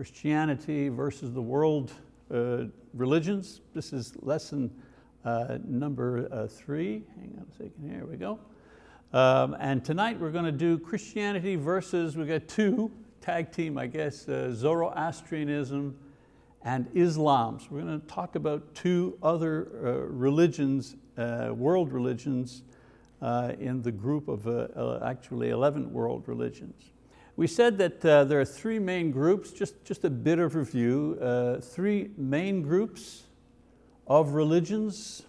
Christianity versus the world uh, religions. This is lesson uh, number uh, three. Hang on a second, here we go. Um, and tonight we're going to do Christianity versus, We've got two, tag team I guess, uh, Zoroastrianism and Islam. So we're going to talk about two other uh, religions, uh, world religions, in the group of actually 11 world religions. We said that uh, there are three main groups, just, just a bit of review, three main groups of religions.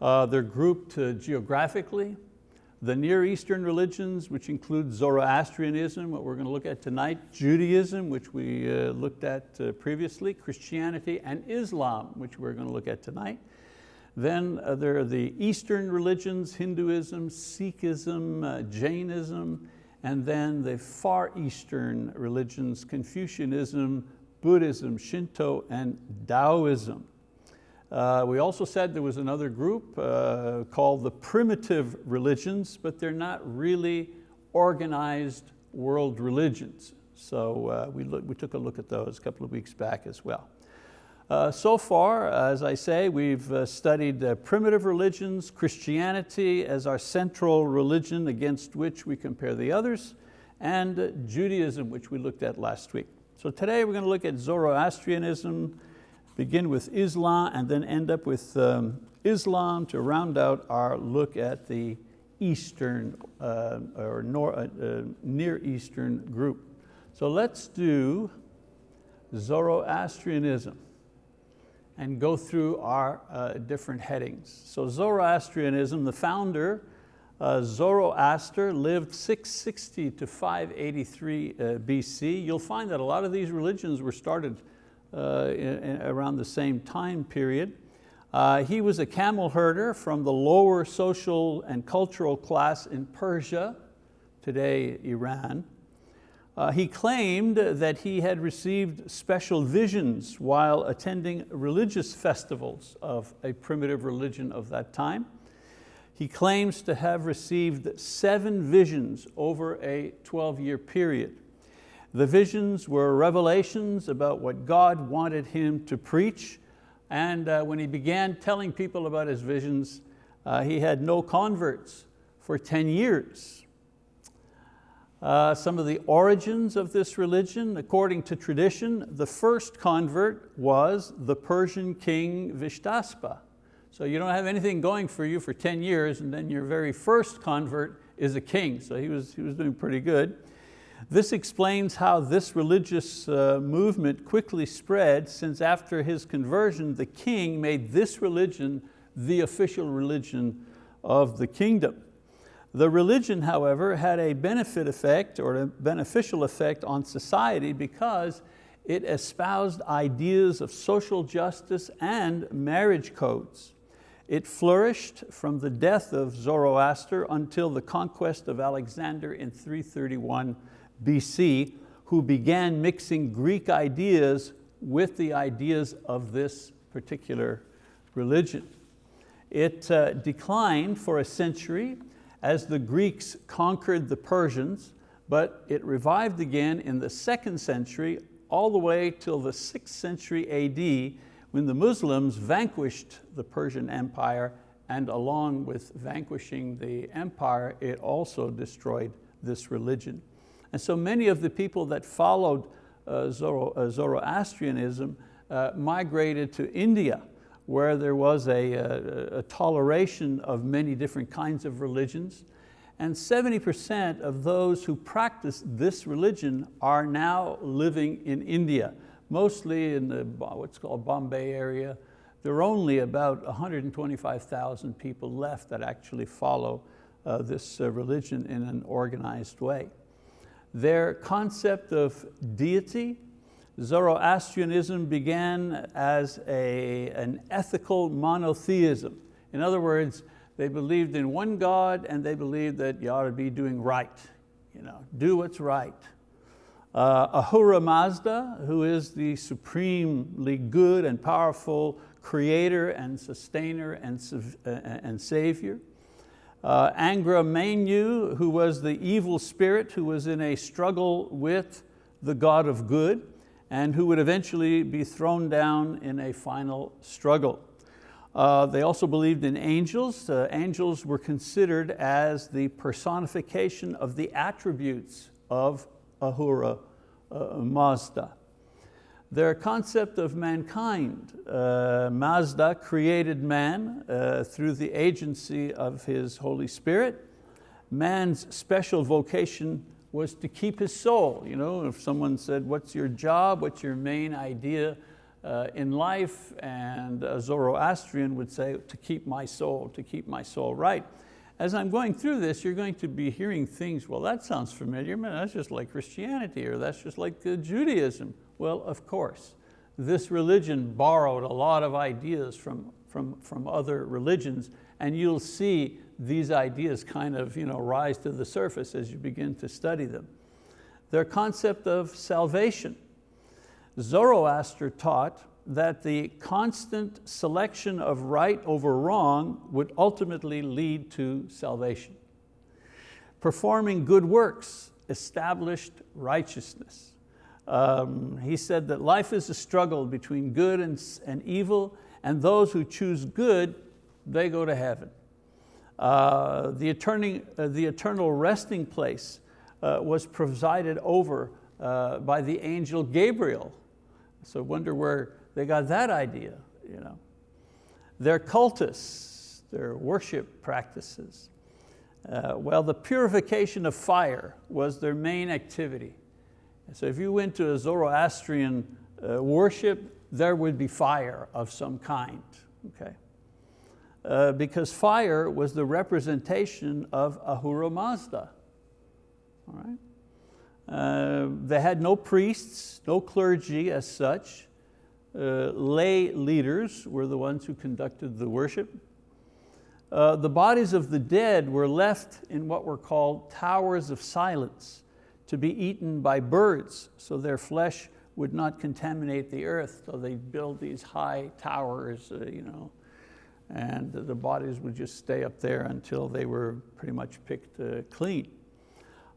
they're grouped geographically, the Near Eastern religions, which include Zoroastrianism, what we're going to look at tonight, Judaism, which we uh, looked at uh, previously, Christianity, and Islam, which we're going to look at tonight. Then uh, there are the Eastern religions, Hinduism, Sikhism, uh, Jainism, and then the Far Eastern religions, Confucianism, Buddhism, Shinto, and Taoism. Uh, we also said there was another group uh, called the primitive religions, but they're not really organized world religions. So uh, we, look, we took a look at those a couple of weeks back as well. Uh, so far, as I say, we've uh, studied uh, primitive religions, Christianity as our central religion against which we compare the others, and Judaism, which we looked at last week. So today we're going to look at Zoroastrianism, begin with Islam and then end up with um, Islam to round out our look at the Eastern uh, or nor, uh, uh, Near Eastern group. So let's do Zoroastrianism and go through our uh, different headings. So Zoroastrianism, the founder, uh, Zoroaster lived 660 to 583 uh, BC. You'll find that a lot of these religions were started uh, in, in around the same time period. Uh, he was a camel herder from the lower social and cultural class in Persia, today Iran. Uh, he claimed that he had received special visions while attending religious festivals of a primitive religion of that time. He claims to have received seven visions over a 12 year period. The visions were revelations about what God wanted him to preach. And uh, when he began telling people about his visions, uh, he had no converts for 10 years. Uh, some of the origins of this religion, according to tradition, the first convert was the Persian king Vishtaspa. So you don't have anything going for you for 10 years and then your very first convert is a king. So he was, he was doing pretty good. This explains how this religious uh, movement quickly spread since after his conversion, the king made this religion the official religion of the kingdom. The religion, however, had a benefit effect or a beneficial effect on society because it espoused ideas of social justice and marriage codes. It flourished from the death of Zoroaster until the conquest of Alexander in 331 BC who began mixing Greek ideas with the ideas of this particular religion. It uh, declined for a century as the Greeks conquered the Persians, but it revived again in the second century all the way till the sixth century AD when the Muslims vanquished the Persian Empire and along with vanquishing the empire, it also destroyed this religion. And so many of the people that followed uh, uh, Zoroastrianism uh, migrated to India where there was a, a, a, toleration of many different kinds of religions. And 70% of those who practice this religion are now living in India, mostly in the what's called Bombay area. There are only about 125,000 people left that actually follow uh, this uh, religion in an organized way their concept of deity. Zoroastrianism began as a, an ethical monotheism. In other words, they believed in one God and they believed that you ought to be doing right, you know, do what's right. Uh, Ahura Mazda, who is the supremely good and powerful creator and sustainer and, uh, and savior. Uh, Angra Mainyu, who was the evil spirit who was in a struggle with the God of good. And who would eventually be thrown down in a final struggle. Uh, they also believed in angels. Uh, angels were considered as the personification of the attributes of Ahura uh, Mazda. Their concept of mankind, uh, Mazda created man uh, through the agency of his Holy Spirit. Man's special vocation was to keep his soul. You know, if someone said, what's your job, what's your main idea uh, in life? And a Zoroastrian would say, to keep my soul, to keep my soul right. As I'm going through this, you're going to be hearing things, well, that sounds familiar, man, that's just like Christianity, or that's just like uh, Judaism. Well, of course, this religion borrowed a lot of ideas from, from, from other religions, and you'll see these ideas kind of you know, rise to the surface as you begin to study them. Their concept of salvation. Zoroaster taught that the constant selection of right over wrong would ultimately lead to salvation. Performing good works established righteousness. Um, he said that life is a struggle between good and, and evil, and those who choose good, they go to heaven. Uh, the, eternal, uh, the eternal resting place uh, was presided over uh, by the angel Gabriel. So wonder where they got that idea. You know. Their cultus, their worship practices. Uh, well, the purification of fire was their main activity. So if you went to a Zoroastrian worship, there would be fire of some kind, okay? Uh, because fire was the representation of Ahura Mazda, all right? Uh, they had no priests, no clergy as such. Uh, lay leaders were the ones who conducted the worship. Uh, the bodies of the dead were left in what were called towers of silence to be eaten by birds so their flesh would not contaminate the earth. So they build these high towers, uh, you know, and the bodies would just stay up there until they were pretty much picked uh, clean.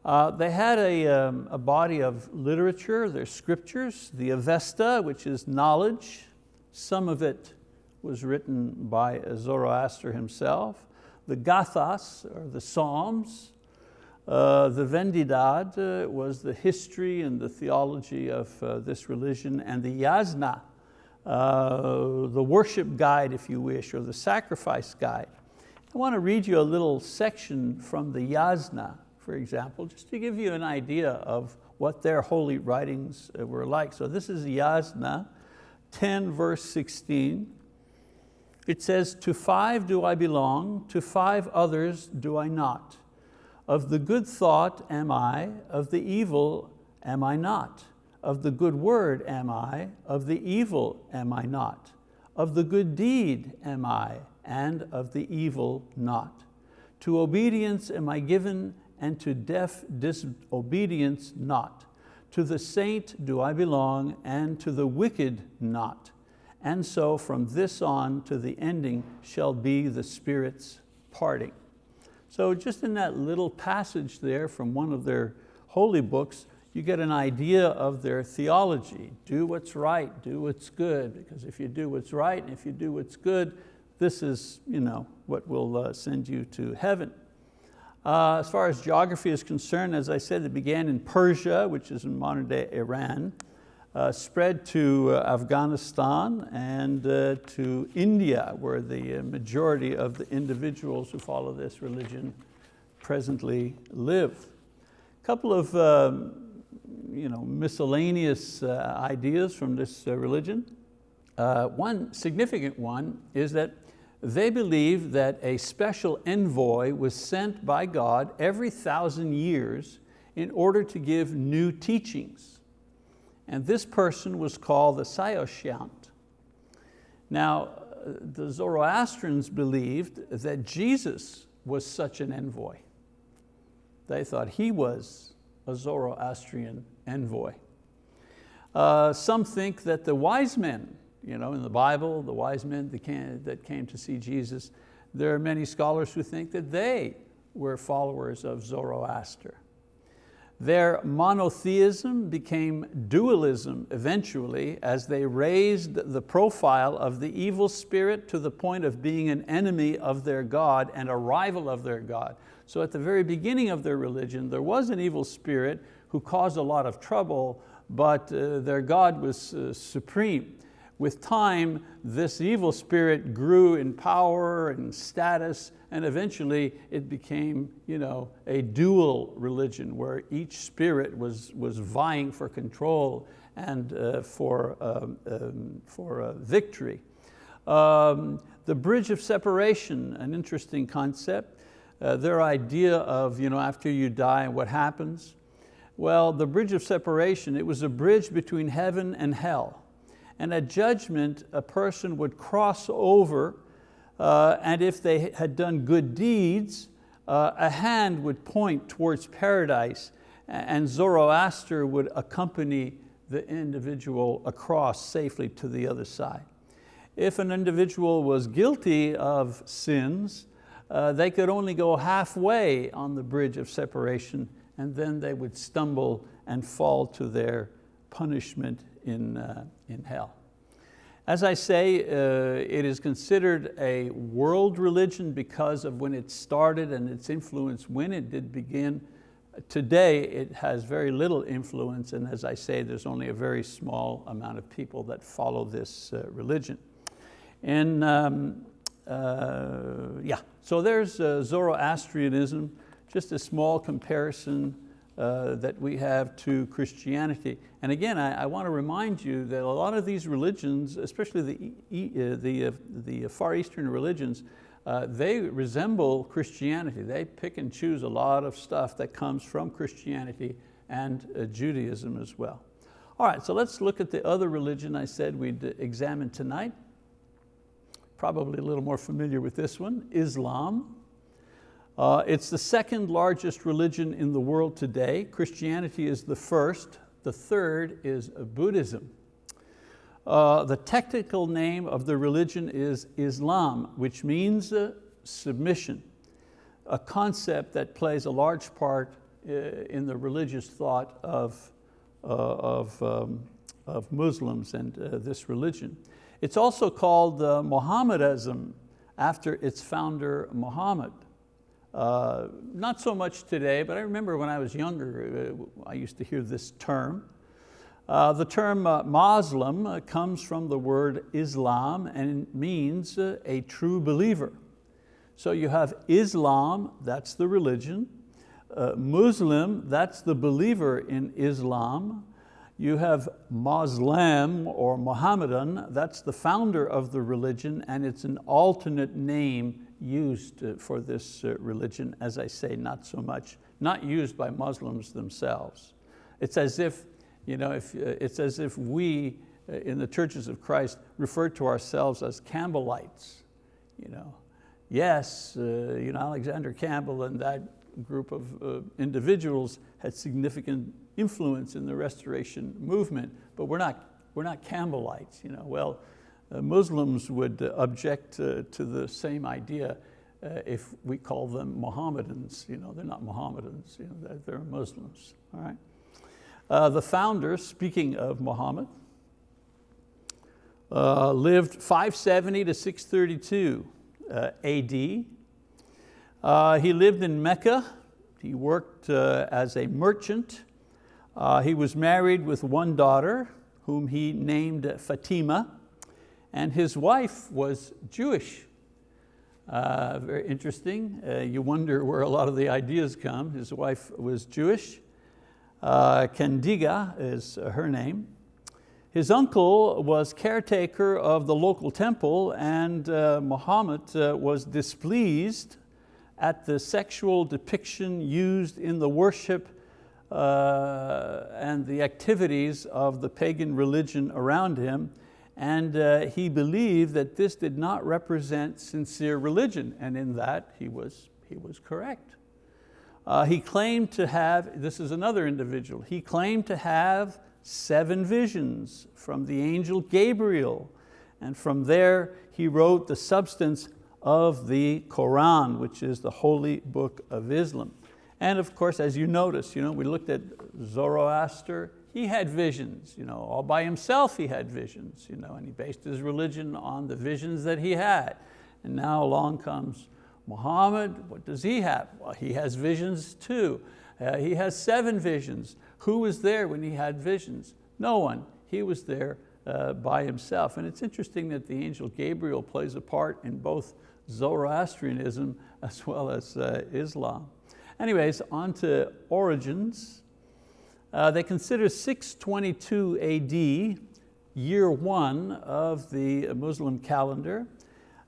Uh, they had a, um, a body of literature, their scriptures, the Avesta, which is knowledge. Some of it was written by Zoroaster himself. The Gathas, or the Psalms, uh, the Vendidad uh, was the history and the theology of uh, this religion, and the Yasna, uh, the worship guide, if you wish, or the sacrifice guide. I want to read you a little section from the Yasna, for example, just to give you an idea of what their holy writings uh, were like. So this is Yasna 10 verse 16. It says, to five do I belong, to five others do I not. Of the good thought am I, of the evil am I not. Of the good word am I, of the evil am I not. Of the good deed am I, and of the evil not. To obedience am I given, and to deaf disobedience not. To the saint do I belong, and to the wicked not. And so from this on to the ending shall be the Spirit's parting. So just in that little passage there from one of their holy books, you get an idea of their theology. Do what's right, do what's good, because if you do what's right and if you do what's good, this is you know, what will uh, send you to heaven. Uh, as far as geography is concerned, as I said, it began in Persia, which is in modern day Iran uh, spread to uh, Afghanistan and uh, to India, where the uh, majority of the individuals who follow this religion presently live. A couple of um, you know, miscellaneous uh, ideas from this uh, religion. one significant one is that they believe that a special envoy was sent by God every thousand years in order to give new teachings. And this person was called the Saoshyant. Now, the Zoroastrians believed that Jesus was such an envoy. They thought he was a Zoroastrian envoy. Uh, some think that the wise men, you know, in the Bible, the wise men that came, that came to see Jesus, there are many scholars who think that they were followers of Zoroaster. Their monotheism became dualism eventually as they raised the profile of the evil spirit to the point of being an enemy of their God and a rival of their God. So at the very beginning of their religion, there was an evil spirit who caused a lot of trouble, but uh, their God was uh, supreme. With time, this evil spirit grew in power and status, and eventually it became you know, a dual religion where each spirit was, was vying for control and uh, for, um, um, for uh, victory. Um, the bridge of separation, an interesting concept. Uh, their idea of you know, after you die, what happens? Well, the bridge of separation, it was a bridge between heaven and hell and at judgment a person would cross over uh, and if they had done good deeds, uh, a hand would point towards paradise and Zoroaster would accompany the individual across safely to the other side. If an individual was guilty of sins, uh, they could only go halfway on the bridge of separation and then they would stumble and fall to their punishment in, uh, in hell. As I say, uh, it is considered a world religion because of when it started and its influence when it did begin. Today it has very little influence and as I say, there's only a very small amount of people that follow this uh, religion. And um, uh, yeah, so there's uh, Zoroastrianism, just a small comparison uh, that we have to Christianity. And again, I, I, want to remind you that a lot of these religions, especially the, uh, the, uh, the Far Eastern religions, uh, they resemble Christianity. They pick and choose a lot of stuff that comes from Christianity and uh, Judaism as well. All right, so let's look at the other religion I said we'd examine tonight. Probably a little more familiar with this one, Islam. Uh, it's the second largest religion in the world today. Christianity is the first. The third is Buddhism. Uh, the technical name of the religion is Islam, which means uh, submission, a concept that plays a large part uh, in the religious thought of, uh, of, um, of Muslims and uh, this religion. It's also called Mohammedanism after its founder, Muhammad. Uh, not so much today, but I remember when I was younger, uh, I used to hear this term. Uh, the term uh, Muslim uh, comes from the word Islam and it means a true believer. So you have Islam, that's the religion. Muslim, that's the believer in Islam. You have Muslim or Mohammedan, that's the founder of the religion and it's an alternate name used uh, for this uh, religion, as I say, not so much, not used by Muslims themselves. It's as if, you know, if, uh, it's as if we in the churches of Christ refer to ourselves as Campbellites. You know. Yes, uh, you know, Alexander Campbell and that group of uh, individuals had significant influence in the restoration movement, but we're not, we're not Campbellites. You know. Well, Muslims would uh, object uh, to the same idea if we call them Mohammedans. You know, they're not Mohammedans, you know, they're, they're Muslims. All right? Uh, the founder, speaking of Muhammad, uh, lived 570 to 632 uh, AD. he lived in Mecca. He worked as a merchant. he was married with one daughter whom he named Fatima and his wife was Jewish. Uh, very interesting. Uh, you wonder where a lot of the ideas come. His wife was Jewish. Uh, is her name. His uncle was caretaker of the local temple and uh, Muhammad uh, was displeased at the sexual depiction used in the worship uh, and the activities of the pagan religion around him and uh, he believed that this did not represent sincere religion, and in that he was, he was correct. Uh, he claimed to have, this is another individual, he claimed to have seven visions from the angel Gabriel, and from there he wrote the substance of the Quran, which is the holy book of Islam. And of course, as you notice, you know, we looked at Zoroaster, he had visions, you know, all by himself he had visions, you know, and he based his religion on the visions that he had. And now along comes Muhammad, what does he have? Well, he has visions too. Uh, he has seven visions. Who was there when he had visions? No one, he was there uh, by himself. And it's interesting that the angel Gabriel plays a part in both Zoroastrianism as well as uh, Islam. Anyways, on to origins. Uh, they consider 622 AD year one of the Muslim calendar.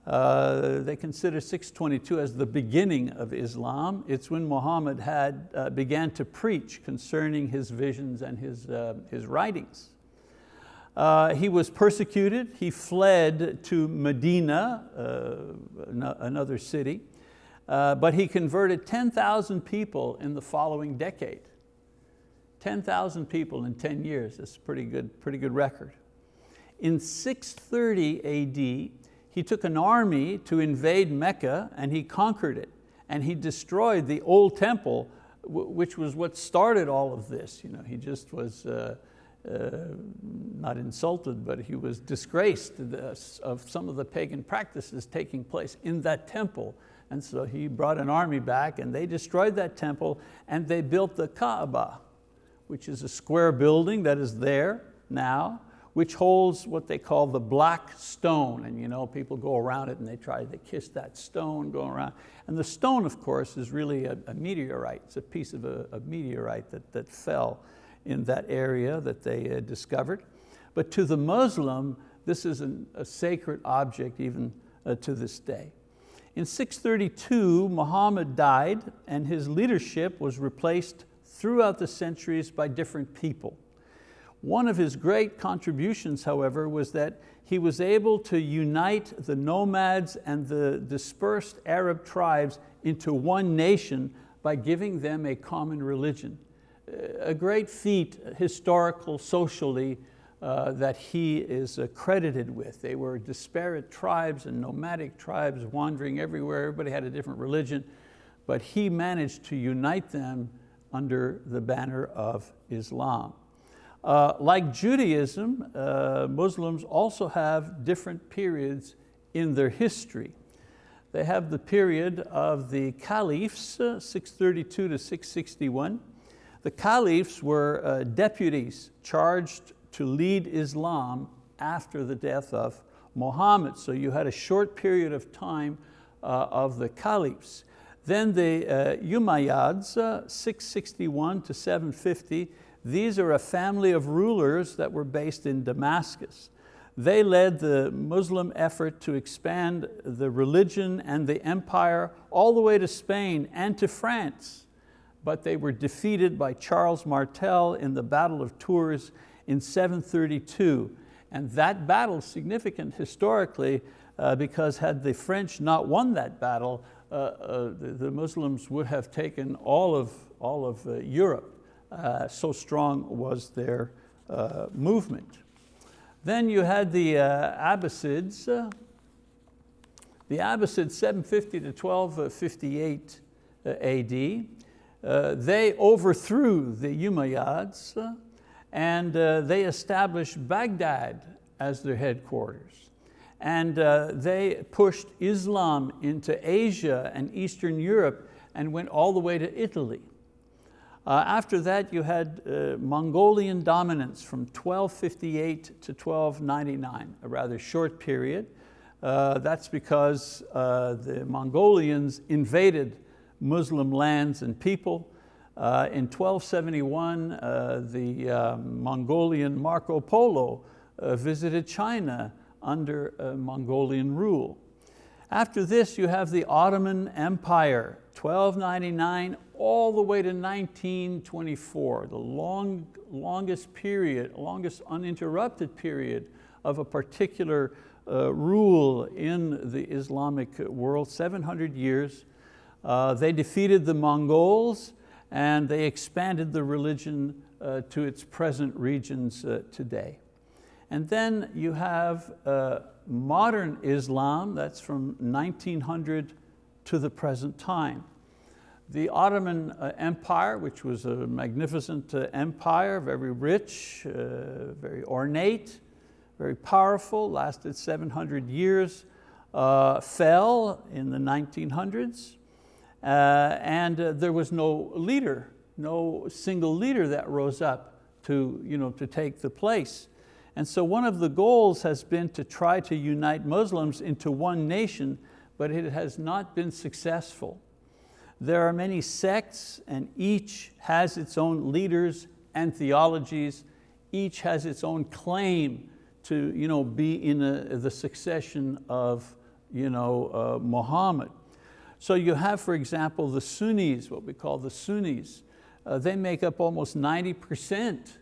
Uh, they consider 622 as the beginning of Islam. It's when Muhammad had, uh, began to preach concerning his visions and his, uh, his writings. Uh, he was persecuted, he fled to Medina, uh, another city, but he converted 10,000 people in the following decade. 10,000 people in 10 years, that's a pretty good, pretty good record. In 630 AD, he took an army to invade Mecca and he conquered it. And he destroyed the old temple, which was what started all of this. You know, he just was uh, uh, not insulted, but he was disgraced of some of the pagan practices taking place in that temple. And so he brought an army back and they destroyed that temple and they built the Kaaba, which is a square building that is there now, which holds what they call the black stone. And you know, people go around it and they try to kiss that stone going around. And the stone, of course, is really a, a meteorite. It's a piece of a, a, meteorite that, that fell in that area that they uh, discovered. But to the Muslim, this is an, a sacred object even uh, to this day. In 632, Muhammad died and his leadership was replaced throughout the centuries by different people. One of his great contributions, however, was that he was able to unite the nomads and the dispersed Arab tribes into one nation by giving them a common religion. A great feat, historical, socially, uh, that he is credited with. They were disparate tribes and nomadic tribes wandering everywhere. Everybody had a different religion, but he managed to unite them under the banner of Islam. Uh, like Judaism, uh, Muslims also have different periods in their history. They have the period of the caliphs, uh, 632 to 661. The caliphs were uh, deputies charged to lead Islam after the death of Muhammad. So you had a short period of time uh, of the caliphs. Then the uh, Umayyads, uh, 661 to 750, these are a family of rulers that were based in Damascus. They led the Muslim effort to expand the religion and the empire all the way to Spain and to France, but they were defeated by Charles Martel in the Battle of Tours in 732. And that battle significant historically uh, because had the French not won that battle, uh, uh, the, the, Muslims would have taken all of, all of uh, Europe. Uh, so strong was their movement. Then you had the Abbasids, the Abbasids 750 to 1258 AD. They overthrew the Umayyads and they established Baghdad as their headquarters. And they pushed Islam into Asia and Eastern Europe and went all the way to Italy. Uh, after that, you had uh, Mongolian dominance from 1258 to 1299, a rather short period. Uh, that's because uh, the Mongolians invaded Muslim lands and people. Uh, in 1271, uh, the Mongolian Marco Polo visited China under Mongolian rule. After this, you have the Ottoman Empire, 1299 all the way to 1924, the long, longest period, longest uninterrupted period of a particular uh, rule in the Islamic world, 700 years. Uh, they defeated the Mongols and they expanded the religion uh, to its present regions uh, today. And then you have uh, modern Islam, that's from 1900 to the present time. The Ottoman uh, Empire, which was a magnificent uh, empire, very rich, uh, very ornate, very powerful, lasted 700 years, uh, fell in the 1900s, uh, and uh, there was no leader, no single leader that rose up to, you know, to take the place. And so one of the goals has been to try to unite Muslims into one nation, but it has not been successful. There are many sects and each has its own leaders and theologies. Each has its own claim to you know, be in a, the succession of you know, uh, Muhammad. So you have, for example, the Sunnis, what we call the Sunnis. Uh, they make up almost 90%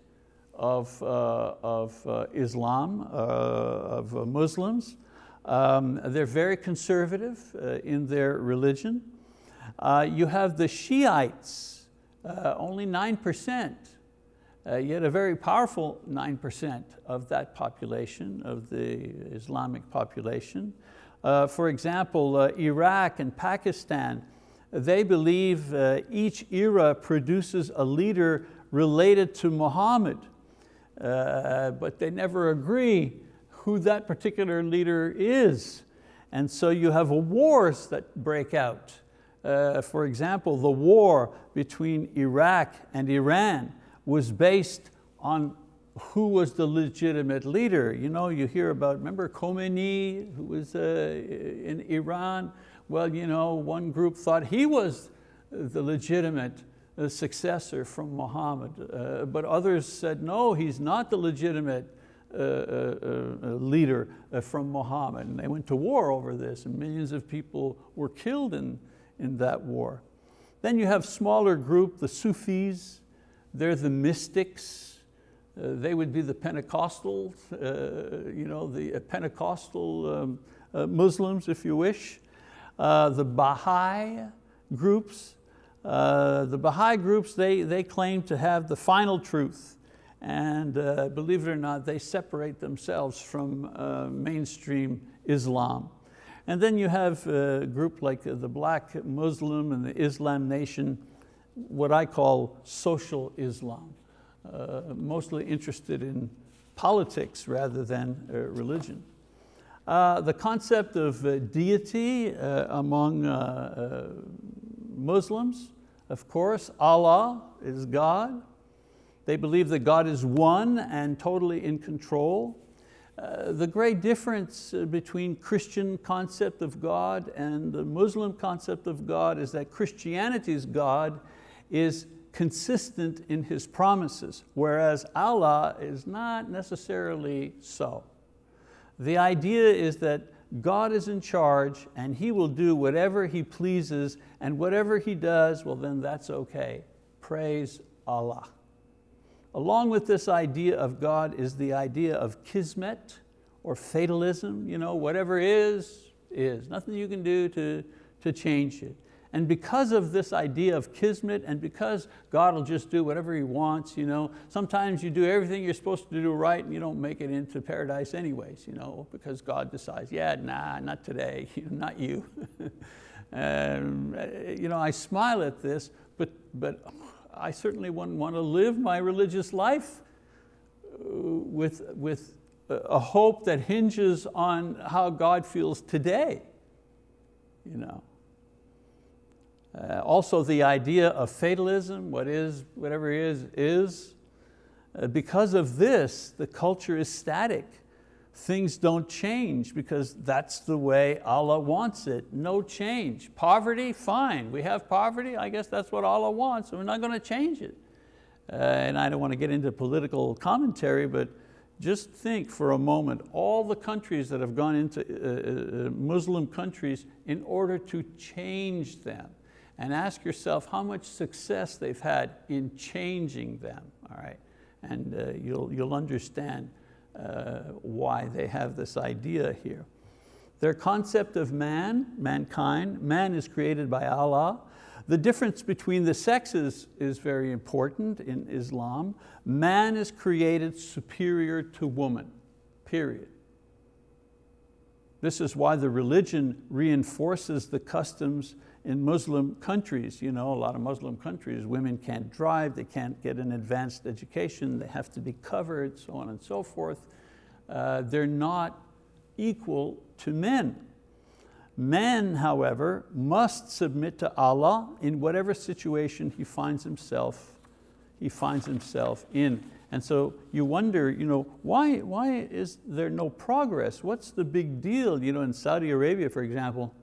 of, uh, of uh, Islam, uh, of Muslims. Um, they're very conservative in their religion. you have the Shiites, only 9%, yet a very powerful 9% of that population, of the Islamic population. Uh, for example, uh, Iraq and Pakistan, they believe uh, each era produces a leader related to Muhammad, uh, but they never agree who that particular leader is. And so you have wars that break out. Uh, for example, the war between Iraq and Iran was based on who was the legitimate leader. You know, you hear about, remember Khomeini, who was uh, in Iran? Well, you know, one group thought he was the legitimate uh, successor from Muhammad, uh, but others said, no, he's not the legitimate uh, uh, uh leader from Muhammad. And they went to war over this and millions of people were killed in, in that war. Then you have smaller group, the Sufis, they're the mystics, uh, they would be the Pentecostals, uh, you know, the Pentecostal um, uh, Muslims, if you wish. the Baha'i groups, the Baha'i groups, they, they claim to have the final truth. And uh, believe it or not, they separate themselves from uh, mainstream Islam. And then you have a group like the Black Muslim and the Islam Nation, what I call social Islam uh, mostly interested in politics rather than uh, religion. Uh, the concept of uh, deity uh, among uh, Muslims, of course, Allah is God. They believe that God is one and totally in control. Uh, the great difference uh, between Christian concept of God and the Muslim concept of God is that Christianity's God is consistent in His promises, whereas Allah is not necessarily so. The idea is that God is in charge and He will do whatever He pleases and whatever He does, well then that's okay. Praise Allah. Along with this idea of God is the idea of kismet or fatalism, you know, whatever is, is. Nothing you can do to, to change it. And because of this idea of kismet and because God will just do whatever He wants, you know, sometimes you do everything you're supposed to do right and you don't make it into paradise anyways, you know, because God decides, yeah, nah, not today, not you. and, you know, I smile at this, but, but I certainly wouldn't want to live my religious life uh, with, with a hope that hinges on how God feels today. You know. Uh, also the idea of fatalism, what is, whatever is, is. Uh, because of this, the culture is static. Things don't change because that's the way Allah wants it, no change. Poverty, fine, we have poverty, I guess that's what Allah wants, we're not going to change it. Uh, and I don't want to get into political commentary, but just think for a moment, all the countries that have gone into uh, uh Muslim countries in order to change them and ask yourself how much success they've had in changing them, all right? And uh, you'll, you'll understand uh, why they have this idea here. Their concept of man, mankind, man is created by Allah. The difference between the sexes is very important in Islam. Man is created superior to woman, period. This is why the religion reinforces the customs in Muslim countries, you know, a lot of Muslim countries, women can't drive, they can't get an advanced education, they have to be covered, so on and so forth. Uh, they're not equal to men. Man, however, must submit to Allah in whatever situation he finds himself, he finds himself in. And so you wonder, you know, why, why is there no progress? What's the big deal? You know, in Saudi Arabia, for example,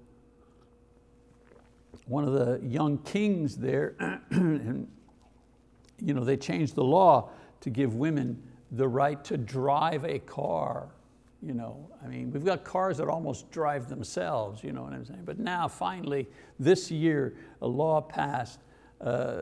one of the young kings there, and you know, they changed the law to give women the right to drive a car. You know, I mean, we've got cars that almost drive themselves, you know what I'm saying? But now finally, this year, a law passed uh, uh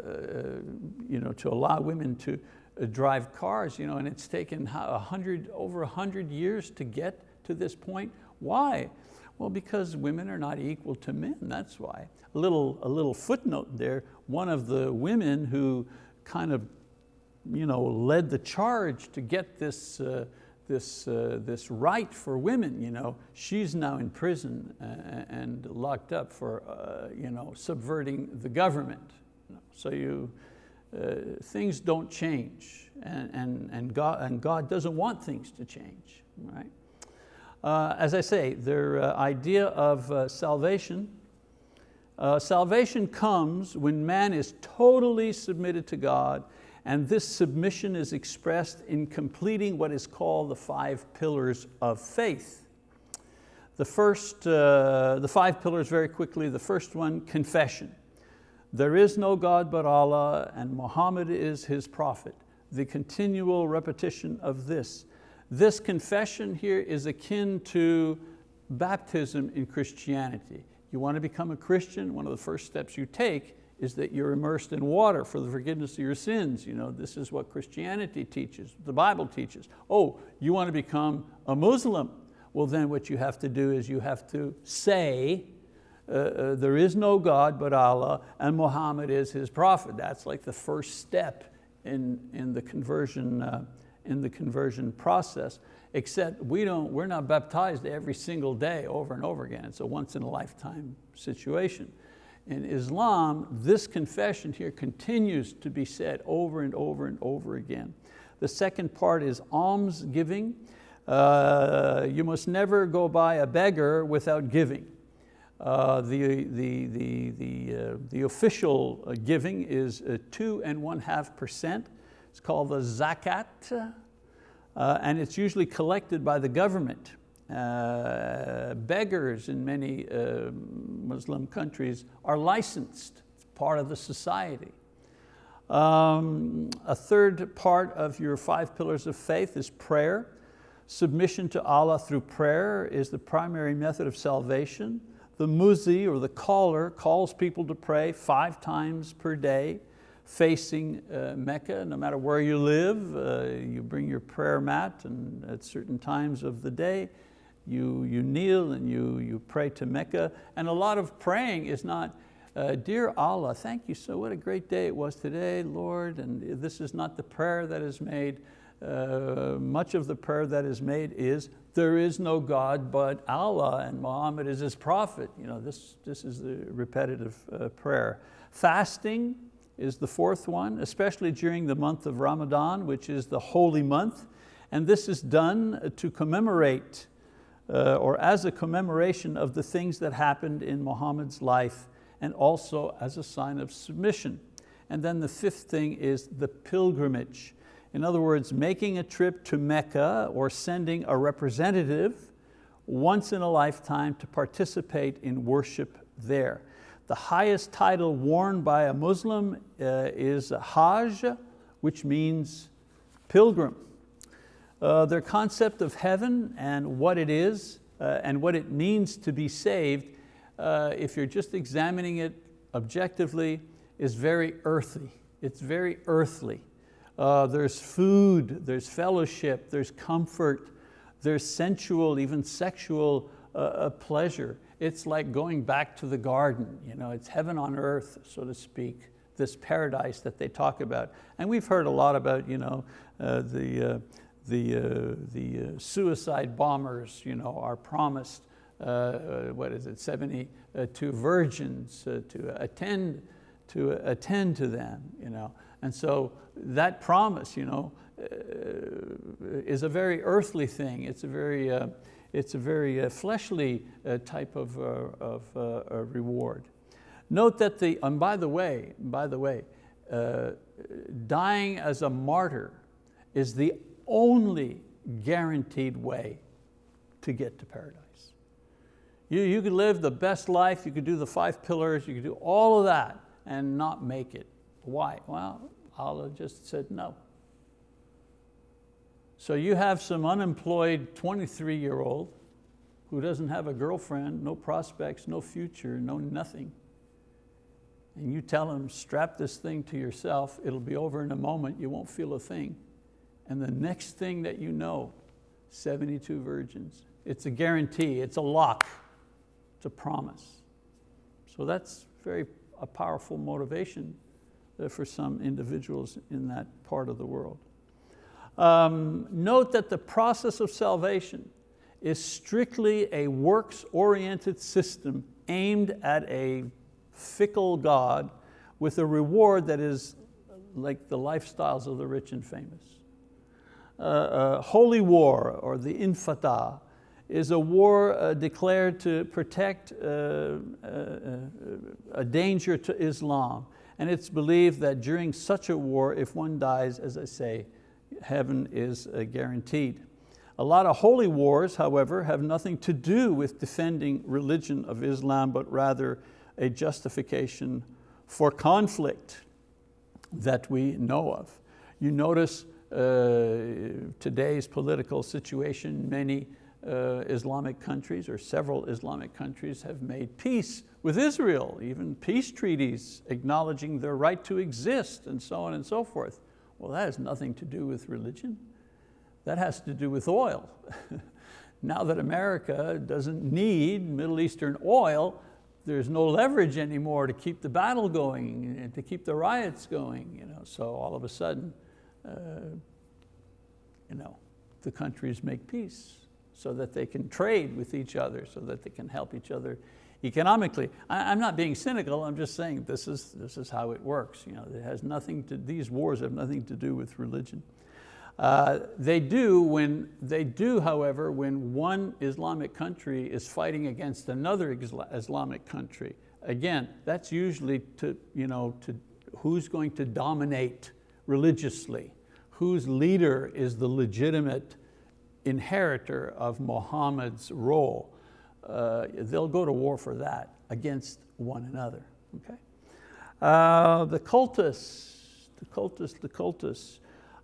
you know, to allow women to uh, drive cars, you know, and it's taken a hundred, over a hundred years to get to this point. Why? Well, because women are not equal to men, that's why. A little, a little footnote there, one of the women who kind of you know, led the charge to get this, uh, this, uh, this right for women, you know, she's now in prison uh, and locked up for uh, you know, subverting the government. So you, uh, things don't change and, and, and, God, and God doesn't want things to change, right? Uh, as I say, their uh, idea of uh, salvation, uh, salvation comes when man is totally submitted to God and this submission is expressed in completing what is called the five pillars of faith. The first, uh, the five pillars very quickly, the first one, confession. There is no God but Allah and Muhammad is his prophet. The continual repetition of this. This confession here is akin to baptism in Christianity. You want to become a Christian, one of the first steps you take is that you're immersed in water for the forgiveness of your sins. You know, this is what Christianity teaches, the Bible teaches. Oh, you want to become a Muslim? Well then what you have to do is you have to say uh, uh, there is no God but Allah and Muhammad is his prophet. That's like the first step in, in, the, conversion, uh, in the conversion process. Except we don't, we're not baptized every single day over and over again. It's a once in a lifetime situation. In Islam, this confession here continues to be said over and over and over again. The second part is alms giving. Uh, you must never go by a beggar without giving. Uh, the, the, the, the, uh, the official giving is uh, two and one half percent. It's called the zakat, uh, and it's usually collected by the government. Uh, beggars in many Muslim countries are licensed, it's part of the society. Um, a third part of your five pillars of faith is prayer. Submission to Allah through prayer is the primary method of salvation. The muzi or the caller calls people to pray five times per day facing uh, Mecca, no matter where you live, uh, you bring your prayer mat and at certain times of the day, you, you kneel and you, you pray to Mecca. And a lot of praying is not, uh, dear Allah, thank you so, what a great day it was today, Lord, and this is not the prayer that is made. Uh, much of the prayer that is made is, there is no God but Allah and Muhammad is his prophet. You know, this, this is the repetitive uh, prayer. Fasting is the fourth one, especially during the month of Ramadan, which is the holy month. And this is done to commemorate uh, or as a commemoration of the things that happened in Muhammad's life and also as a sign of submission. And then the fifth thing is the pilgrimage. In other words, making a trip to Mecca or sending a representative once in a lifetime to participate in worship there. The highest title worn by a Muslim uh, is Hajj, which means pilgrim. Uh, their concept of heaven and what it is uh, and what it means to be saved, uh, if you're just examining it objectively, is very earthy. It's very earthly. Uh, there's food, there's fellowship, there's comfort, there's sensual, even sexual uh, pleasure. It's like going back to the garden. You know, it's heaven on earth, so to speak, this paradise that they talk about. And we've heard a lot about you know, uh, the, uh, the, uh, the uh, suicide bombers you know, are promised uh, what is it, 72 virgins uh, to attend to attend to them, you know. And so that promise, you know, uh, is a very earthly thing. It's a very, uh, it's a very uh, fleshly uh, type of, of reward. Note that the, and by the way, by the way, dying as a martyr is the only guaranteed way to get to paradise. You, you could live the best life, you could do the five pillars, you could do all of that and not make it. Why? Well, Allah just said no. So you have some unemployed 23 year old who doesn't have a girlfriend, no prospects, no future, no nothing. And you tell him, strap this thing to yourself, it'll be over in a moment, you won't feel a thing. And the next thing that you know, 72 virgins. It's a guarantee, it's a lock, it's a promise. So that's very a powerful motivation uh, for some individuals in that part of the world. Um, note that the process of salvation is strictly a works-oriented system aimed at a fickle God with a reward that is like the lifestyles of the rich and famous. Uh, uh, holy war, or the Intifada, is a war uh, declared to protect uh, uh, uh, a danger to Islam. And it's believed that during such a war, if one dies, as I say, heaven is guaranteed. A lot of holy wars, however, have nothing to do with defending religion of Islam, but rather a justification for conflict that we know of. You notice uh, today's political situation, many uh, Islamic countries or several Islamic countries have made peace with Israel, even peace treaties acknowledging their right to exist and so on and so forth. Well, that has nothing to do with religion. That has to do with oil. now that America doesn't need Middle Eastern oil, there's no leverage anymore to keep the battle going and to keep the riots going. You know? So all of a sudden, uh, you know, the countries make peace so that they can trade with each other, so that they can help each other economically. I, am not being cynical, I'm just saying this is, this is how it works. You know, it has nothing to, these wars have nothing to do with religion. Uh, they do when, they do however, when one Islamic country is fighting against another Islamic country. Again, that's usually to, you know, to who's going to dominate religiously, whose leader is the legitimate inheritor of Muhammad's role. Uh, they'll go to war for that against one another, okay? Uh, the cultists, the cultists, the cultists.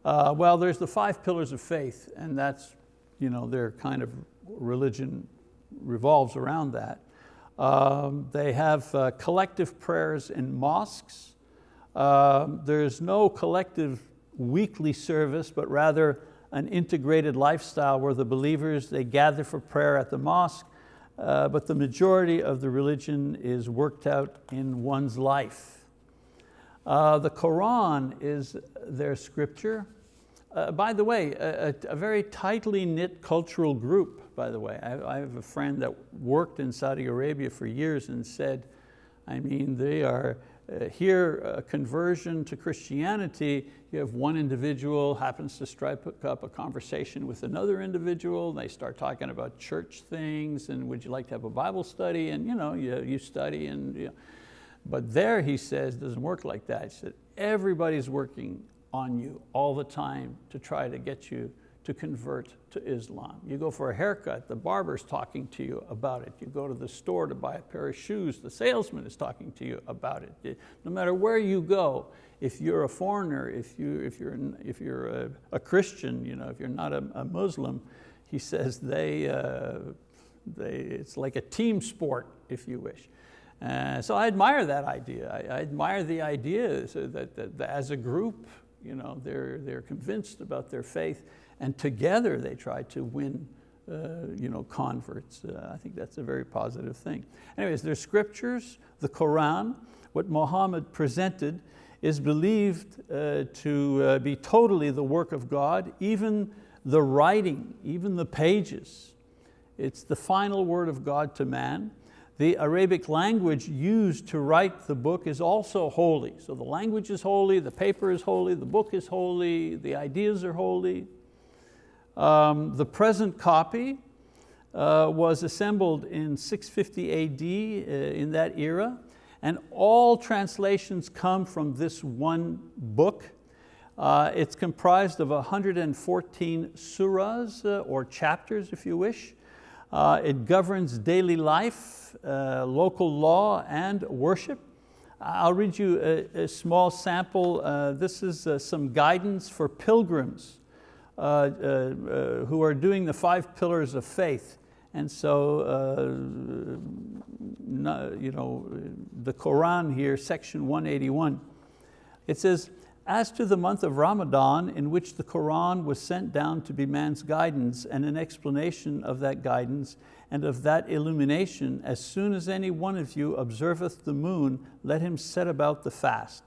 Uh, well, there's the five pillars of faith, and that's, you know, their kind of religion revolves around that. Um, they have uh, collective prayers in mosques. Um, there's no collective weekly service, but rather an integrated lifestyle where the believers, they gather for prayer at the mosque, uh, but the majority of the religion is worked out in one's life. Uh, the Quran is their scripture. Uh, by the way, a, a, very tightly knit cultural group, by the way. I, I, have a friend that worked in Saudi Arabia for years and said, I mean, they are Uh, here, a conversion to Christianity, you have one individual happens to strike up a conversation with another individual, they start talking about church things and would you like to have a Bible study? And you, know, you, you study and you know, but there, he says, doesn't work like that. He said, everybody's working on you all the time to try to get you to convert to Islam. You go for a haircut, the barber's talking to you about it. You go to the store to buy a pair of shoes, the salesman is talking to you about it. No matter where you go, if you're a foreigner, if, you, if you're, if you're a, a Christian, you know, if you're not a, a Muslim, he says they, uh, they, it's like a team sport, if you wish. Uh, so I admire that idea. I, I admire the idea so that, that, that, as a group, you know, they're, they're convinced about their faith and together they try to win uh, you know, converts. Uh, I think that's a very positive thing. Anyways, there's scriptures, the Quran, what Muhammad presented is believed uh, to uh, be totally the work of God, even the writing, even the pages It's the final word of God to man. The Arabic language used to write the book is also holy. So the language is holy, the paper is holy, the book is holy, the ideas are holy. Um, the present copy uh, was assembled in 650 AD uh, in that era, and all translations come from this one book. Uh, it's comprised of 114 surahs, uh, or chapters if you wish. Uh, it governs daily life, uh, local law, and worship. I'll read you a, a small sample. This is some guidance for pilgrims Uh, uh, uh, who are doing the five pillars of faith. And so, you know, the Quran here, section 181, it says, as to the month of Ramadan, in which the Quran was sent down to be man's guidance and an explanation of that guidance and of that illumination, as soon as any one of you observeth the moon, let him set about the fast.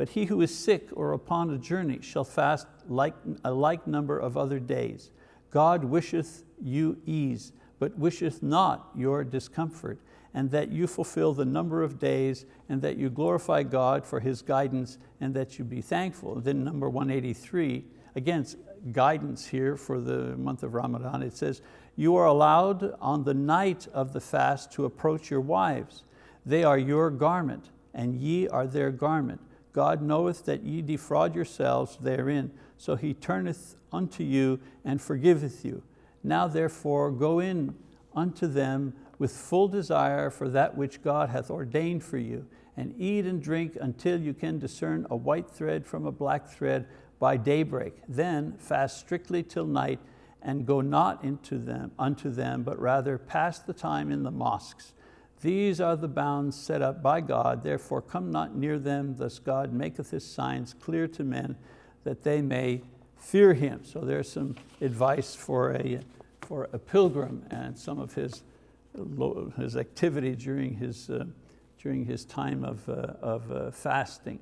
But he who is sick or upon a journey shall fast like, a like number of other days. God wisheth you ease, but wisheth not your discomfort and that you fulfill the number of days and that you glorify God for His guidance and that you be thankful. Then number 183, again, guidance here for the month of Ramadan. It says, you are allowed on the night of the fast to approach your wives. They are your garment and ye are their garment. God knoweth that ye defraud yourselves therein, so He turneth unto you and forgiveth you. Now therefore go in unto them with full desire for that which God hath ordained for you, and eat and drink until you can discern a white thread from a black thread by daybreak. Then fast strictly till night, and go not into them, unto them, but rather pass the time in the mosques. These are the bounds set up by God, therefore come not near them, thus God maketh his signs clear to men, that they may fear him. So there's some advice for a, for a pilgrim and some of his his activity during his, uh, during his time of, uh, of uh, fasting.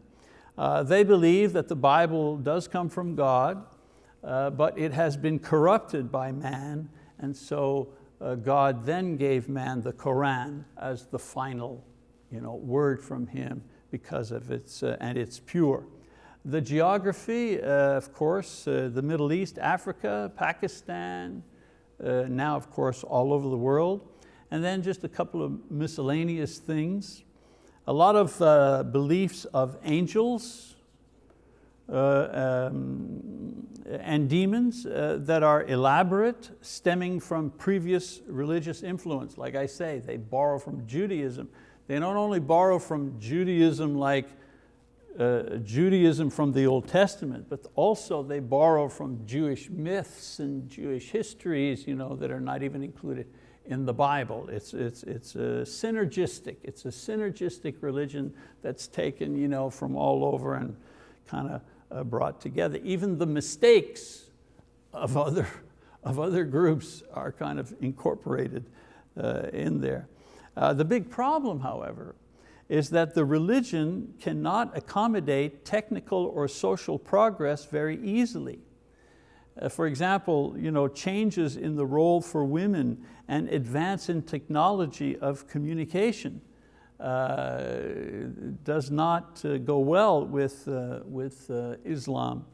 Uh, they believe that the Bible does come from God, uh, but it has been corrupted by man, and so uh, God then gave man the Quran as the final you know, word from him because of its, and it's pure. The geography, of course, the Middle East, Africa, Pakistan, now of course all over the world and then just a couple of miscellaneous things. A lot of uh, beliefs of angels uh, um, and demons uh, that are elaborate, stemming from previous religious influence. Like I say, they borrow from Judaism. They don't only borrow from Judaism like uh, Judaism from the Old Testament, but also they borrow from Jewish myths and Jewish histories you know, that are not even included in the Bible. It's, it's, it's a synergistic, it's a synergistic religion that's taken you know, from all over and kind of uh, brought together. Even the mistakes of other, of other groups are kind of incorporated uh, in there. Uh, the big problem, however, is that the religion cannot accommodate technical or social progress very easily. Uh, for example, you know, changes in the role for women and advance in technology of communication does not uh, go well with, uh, with uh, Islam.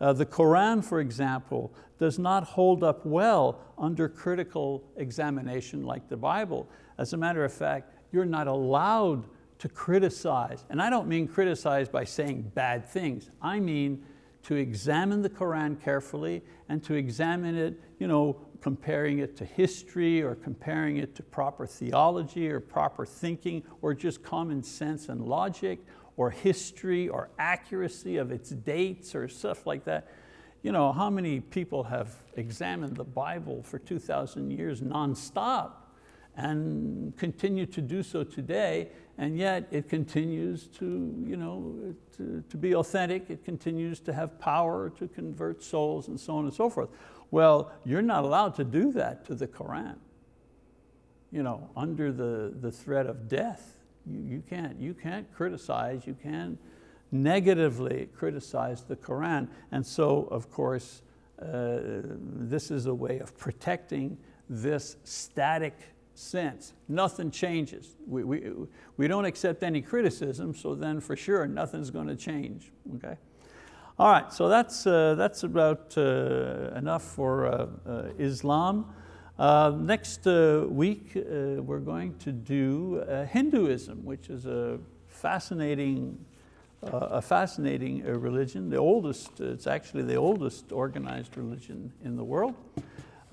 Uh, the Quran, for example, does not hold up well under critical examination like the Bible. As a matter of fact, you're not allowed to criticize. And I don't mean criticize by saying bad things. I mean to examine the Quran carefully and to examine it, you know, comparing it to history or comparing it to proper theology or proper thinking or just common sense and logic or history or accuracy of its dates or stuff like that. You know, how many people have examined the Bible for 2,000 years nonstop and continue to do so today and yet it continues to, you know, to, to be authentic, it continues to have power to convert souls and so on and so forth. Well, you're not allowed to do that to the Quran. You know, under the, the threat of death, you, you, can't, you can't criticize, you can't negatively criticize the Quran. And so, of course, uh, this is a way of protecting this static sense. Nothing changes. We, we, we don't accept any criticism, so then for sure nothing's going to change, okay? All right, so that's, uh, that's about uh, enough for uh, uh, Islam. Uh, next week, we're going to do Hinduism, which is a fascinating, a fascinating religion, the oldest, it's actually the oldest organized religion in the world.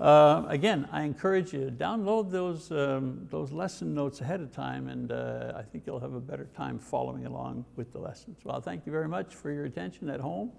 Uh, again, I encourage you, to download those, um, those lesson notes ahead of time and uh, I think you'll have a better time following along with the lessons. Well, thank you very much for your attention at home.